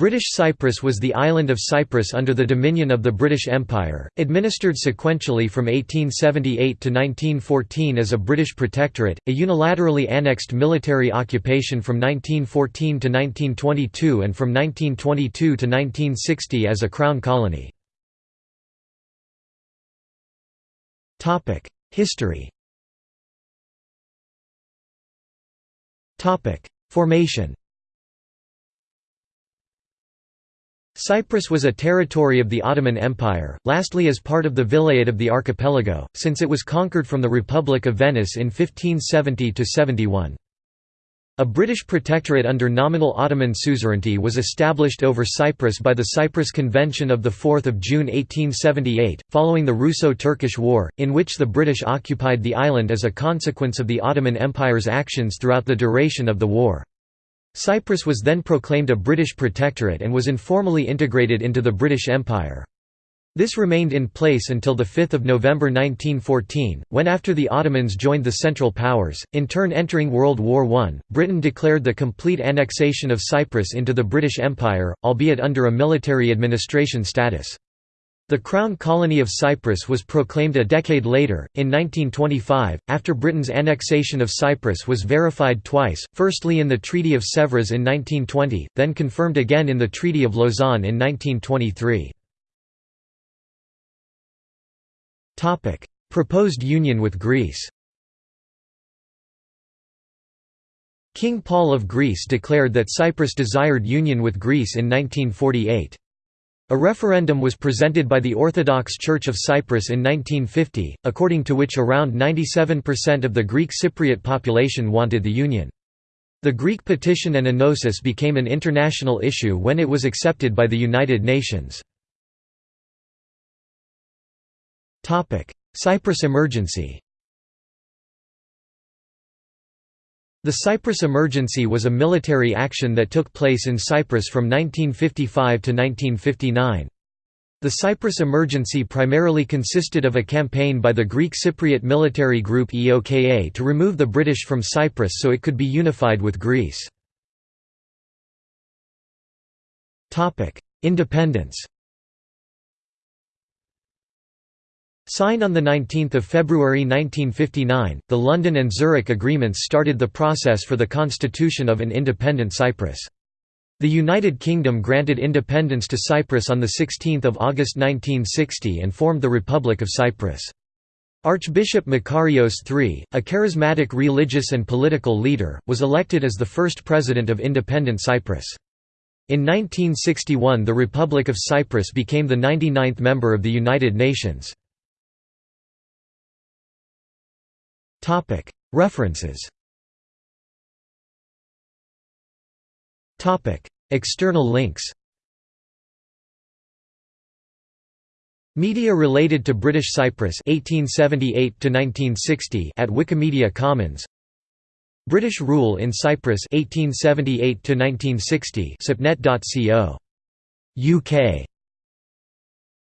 British Cyprus was the island of Cyprus under the dominion of the British Empire, administered sequentially from 1878 to 1914 as a British protectorate, a unilaterally annexed military occupation from 1914 to 1922 and from 1922 to 1960 as a crown colony. History Formation Cyprus was a territory of the Ottoman Empire, lastly as part of the Vilayet of the archipelago, since it was conquered from the Republic of Venice in 1570–71. A British protectorate under nominal Ottoman suzerainty was established over Cyprus by the Cyprus Convention of 4 June 1878, following the Russo-Turkish War, in which the British occupied the island as a consequence of the Ottoman Empire's actions throughout the duration of the war. Cyprus was then proclaimed a British protectorate and was informally integrated into the British Empire. This remained in place until 5 November 1914, when after the Ottomans joined the Central Powers, in turn entering World War I, Britain declared the complete annexation of Cyprus into the British Empire, albeit under a military administration status. The Crown Colony of Cyprus was proclaimed a decade later, in 1925, after Britain's annexation of Cyprus was verified twice, firstly in the Treaty of Sèvres in 1920, then confirmed again in the Treaty of Lausanne in 1923. Proposed union with Greece King Paul of Greece declared that Cyprus desired union with Greece in 1948. A referendum was presented by the Orthodox Church of Cyprus in 1950, according to which around 97% of the Greek Cypriot population wanted the union. The Greek petition and enosis became an international issue when it was accepted by the United Nations. Cyprus emergency The Cyprus Emergency was a military action that took place in Cyprus from 1955 to 1959. The Cyprus Emergency primarily consisted of a campaign by the Greek Cypriot military group EOKA to remove the British from Cyprus so it could be unified with Greece. Independence Signed on 19 February 1959, the London and Zurich agreements started the process for the constitution of an independent Cyprus. The United Kingdom granted independence to Cyprus on 16 August 1960 and formed the Republic of Cyprus. Archbishop Makarios III, a charismatic religious and political leader, was elected as the first president of independent Cyprus. In 1961 the Republic of Cyprus became the 99th member of the United Nations. References. External links. Media related to British Cyprus 1878 1960 at Wikimedia Commons. British rule in Cyprus 1878 1960 cypnet.co UK